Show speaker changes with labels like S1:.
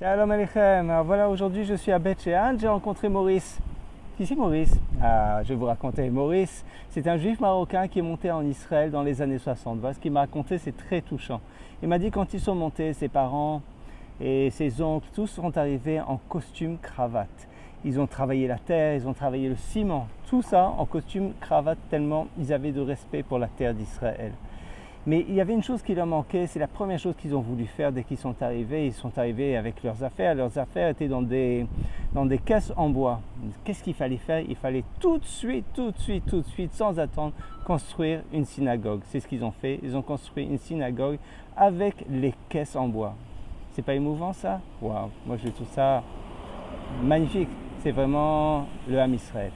S1: Shalom Aleichem. Voilà, aujourd'hui je suis à Beth Shean, j'ai rencontré Maurice. Qui c'est Maurice? Ah, Je vais vous raconter. Maurice, c'est un juif marocain qui est monté en Israël dans les années 60. Voilà ce qu'il m'a raconté, c'est très touchant. Il m'a dit quand ils sont montés, ses parents et ses oncles, tous sont arrivés en costume cravate. Ils ont travaillé la terre, ils ont travaillé le ciment, tout ça en costume cravate tellement ils avaient de respect pour la terre d'Israël. Mais il y avait une chose qui leur manquait, c'est la première chose qu'ils ont voulu faire dès qu'ils sont arrivés. Ils sont arrivés avec leurs affaires. Leurs affaires étaient dans des, dans des caisses en bois. Qu'est-ce qu'il fallait faire? Il fallait tout de suite, tout de suite, tout de suite, sans attendre, construire une synagogue. C'est ce qu'ils ont fait. Ils ont construit une synagogue avec les caisses en bois. C'est pas émouvant ça? Waouh Moi je trouve ça magnifique. C'est vraiment le Ham Israël.